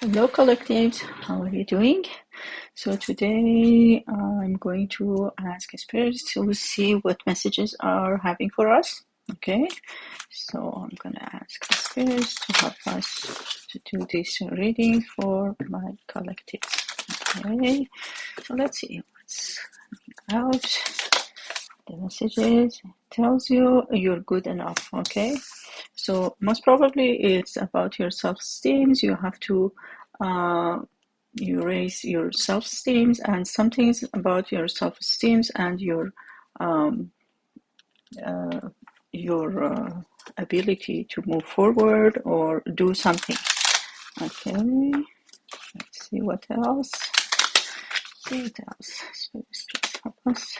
Hello, collectives. How are you doing? So today I'm going to ask spirits to see what messages are having for us. Okay, so I'm gonna ask spirits to help us to do this reading for my collectives. Okay, so let's see what's out. The messages tells you you're good enough. Okay, so most probably it's about your self-esteem. You have to uh, you raise your self-esteem and some things about your self-esteem and your um, uh, your uh, ability to move forward or do something. Okay, let's see what else. What else.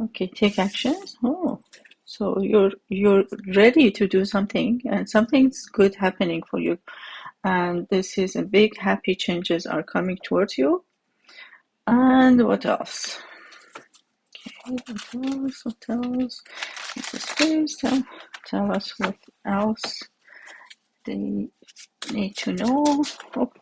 Okay, take actions. Oh, so you're you're ready to do something, and something's good happening for you. And this is a big happy changes are coming towards you. And what else? Okay, what else? What else? Tell, tell us what else they need to know. Oh,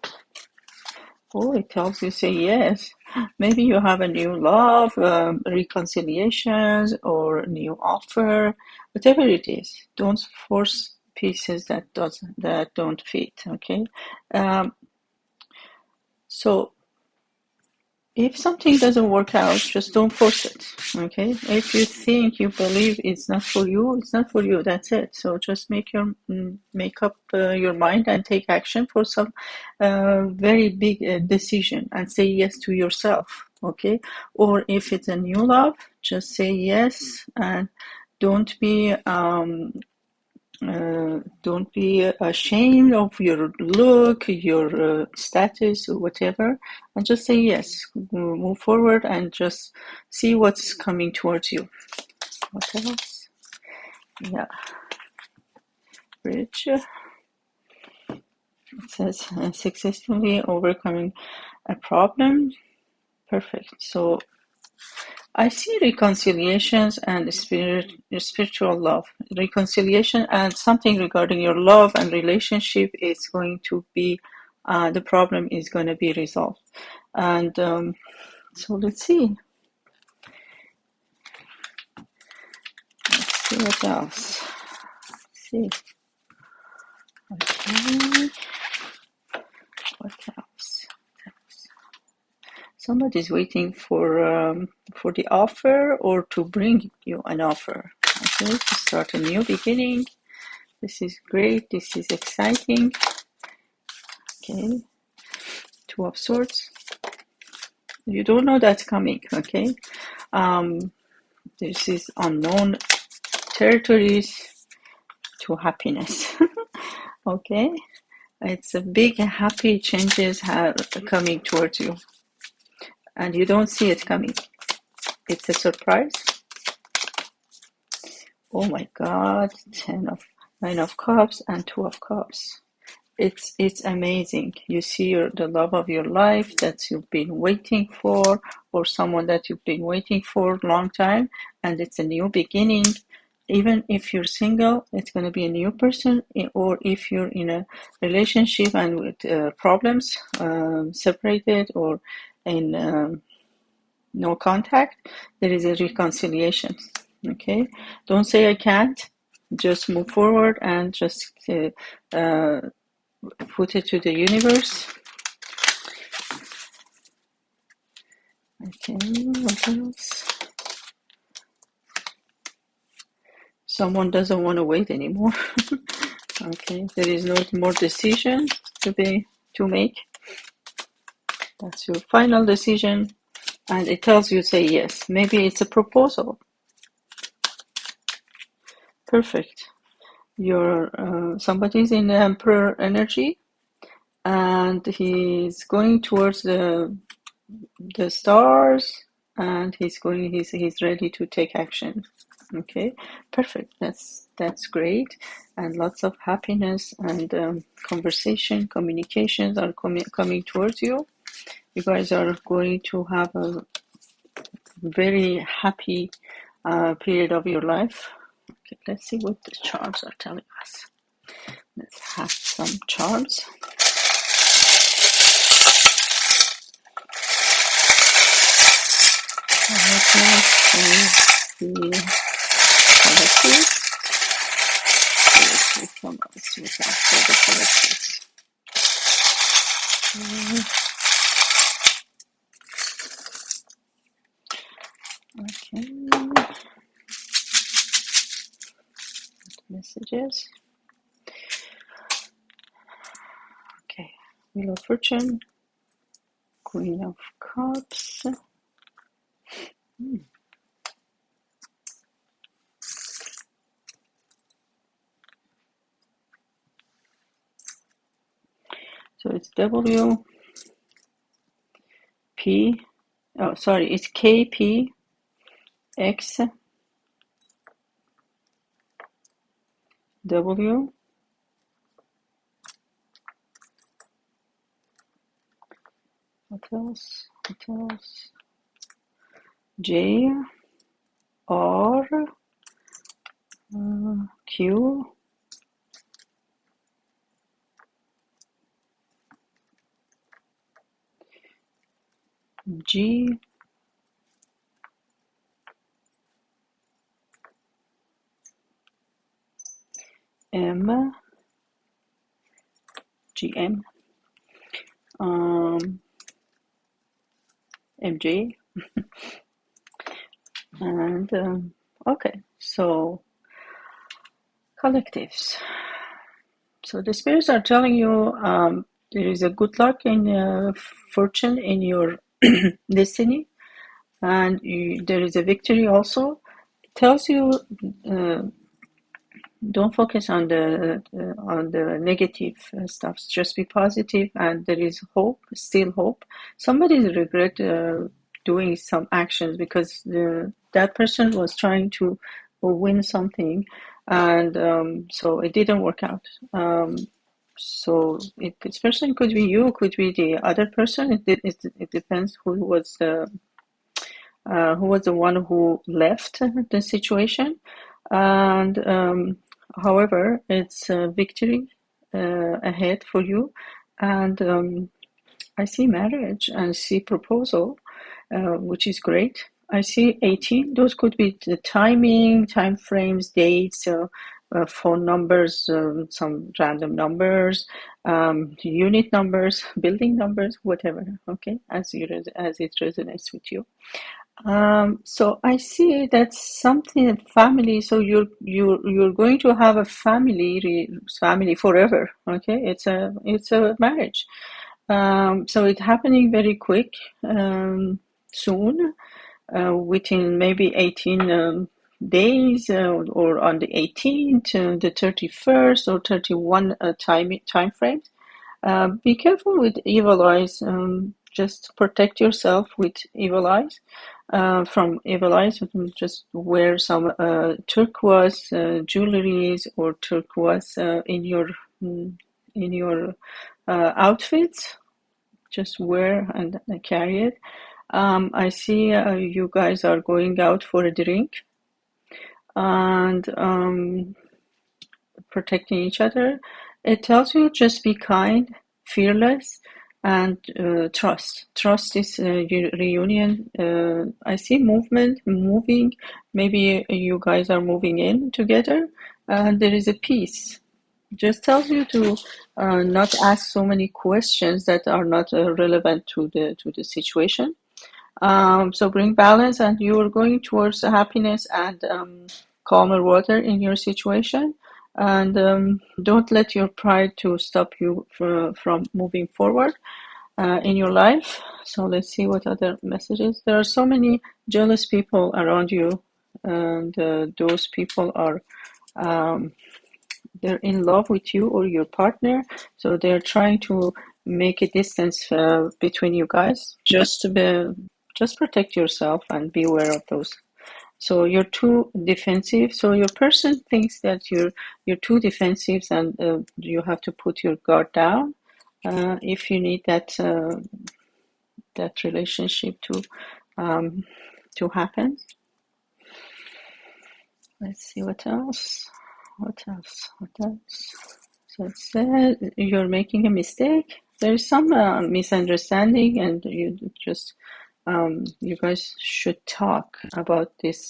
oh, it tells you say yes. Maybe you have a new love, um, reconciliations, or new offer, whatever it is. Don't force pieces that doesn't that don't fit. Okay, um, so if something doesn't work out, just don't force it. Okay, if you think you believe it's not for you, it's not for you. That's it. So just make your mm, make up uh, your mind and take action for some uh, very big uh, decision and say yes to yourself. Okay, or if it's a new love, just say yes and don't be um, uh, don't be ashamed of your look, your uh, status, or whatever, and just say yes. Move forward and just see what's coming towards you. What else? Yeah, bridge. It says uh, successfully overcoming a problem. Perfect. So I see reconciliations and spirit, spiritual love. Reconciliation and something regarding your love and relationship is going to be, uh, the problem is going to be resolved. And um, so let's see. Let's see what else. Let's see. Okay. What else? Somebody's waiting for um, for the offer or to bring you an offer. Okay, to start a new beginning. This is great. This is exciting. Okay, two of swords. You don't know that's coming. Okay, um, this is unknown territories to happiness. okay, it's a big happy changes have coming towards you and you don't see it coming. It's a surprise. Oh my God, ten of nine of cups and two of cups. It's it's amazing. You see your, the love of your life that you've been waiting for, or someone that you've been waiting for a long time, and it's a new beginning. Even if you're single, it's going to be a new person, or if you're in a relationship and with uh, problems, um, separated, or in um, no contact, there is a reconciliation. Okay, don't say I can't. Just move forward and just uh, uh, put it to the universe. Okay, what else? Someone doesn't want to wait anymore. okay, there is no more decision to be to make. That's your final decision. And it tells you say yes. Maybe it's a proposal. Perfect. You're uh, somebody's in the emperor energy and he's going towards the the stars and he's going he's he's ready to take action okay perfect that's that's great and lots of happiness and um, conversation communications are coming coming towards you you guys are going to have a very happy uh, period of your life. Okay, let's see what the charts are telling us. Let's have some charts. the collective. Let's see some of the. Okay, messages. Okay, Wheel of Fortune, Queen of Cups. Hmm. So it's W P. Oh, sorry, it's K P X W. What else? What else? J R uh, Q G M G M um and um, okay. So collectives. So the spirits are telling you um, there is a good luck and uh, fortune in your destiny, and you, there is a victory also. It tells you uh, don't focus on the uh, on the negative uh, stuff. Just be positive, and there is hope, still hope. Somebody regret uh, doing some actions because the, that person was trying to win something, and um, so it didn't work out. Um, so it, this person could be you, could be the other person. It it, it depends who was the uh, who was the one who left the situation. And um, however, it's a victory uh, ahead for you. And um, I see marriage and see proposal, uh, which is great. I see 18. Those could be the timing, time frames, dates, uh, uh, phone numbers, um, some random numbers, um, unit numbers, building numbers, whatever. Okay, as you as it resonates with you. Um, so I see that's something that family. So you're you're you're going to have a family family forever. Okay, it's a it's a marriage. Um, so it's happening very quick, um, soon, uh, within maybe 18 um, days uh, or on the 18th, uh, the 31st or 31 uh, time time frames. Uh, be careful with evil eyes. Just protect yourself with evil eyes uh, from evil eyes. Just wear some uh, turquoise uh, jewelries or turquoise uh, in your mm, in your uh, outfits. Just wear and carry it. Um, I see uh, you guys are going out for a drink and um, protecting each other. It tells you just be kind, fearless, and uh, trust. Trust is a reunion. Uh, I see movement, moving. Maybe you guys are moving in together, and there is a peace. Just tells you to uh, not ask so many questions that are not uh, relevant to the to the situation. Um, so bring balance, and you are going towards happiness and um, calmer water in your situation. And um, don't let your pride to stop you from, from moving forward uh, in your life. So let's see what other messages. There are so many jealous people around you, and uh, those people are um, they're in love with you or your partner. So they're trying to make a distance uh, between you guys. Just to be, just protect yourself and be aware of those. So you're too defensive. So your person thinks that you're you're too defensive, and uh, you have to put your guard down uh, if you need that uh, that relationship to um, to happen. Let's see what else. What else? What else? So it says you're making a mistake. There is some uh, misunderstanding, and you just um, you guys should talk about this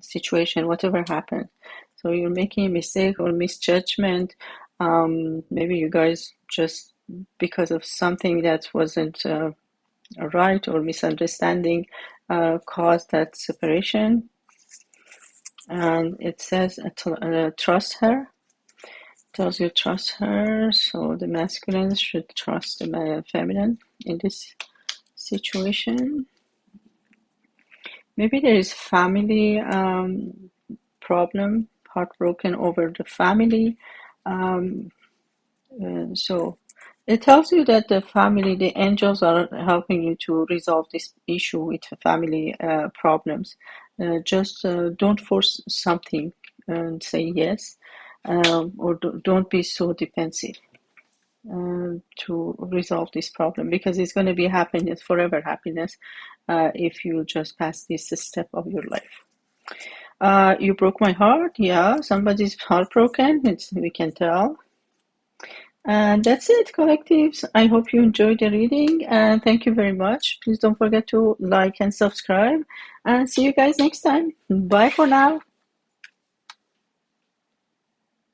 situation, whatever happened. So you're making a mistake or misjudgment. Um, maybe you guys just because of something that wasn't uh, right or misunderstanding uh, caused that separation. And it says uh, uh trust her. Tells you trust her. So the masculine should trust the feminine in this situation. Maybe there is family um, problem, heartbroken over the family. Um, uh, so it tells you that the family, the angels are helping you to resolve this issue with family uh, problems. Uh, just uh, don't force something and say yes, um, or do, don't be so defensive uh, to resolve this problem because it's going to be happiness, forever happiness, uh, if you just pass this step of your life. Uh, you broke my heart. Yeah, somebody's heartbroken. It's, we can tell. And that's it, collectives. I hope you enjoyed the reading and thank you very much. Please don't forget to like and subscribe and see you guys next time. Bye for now.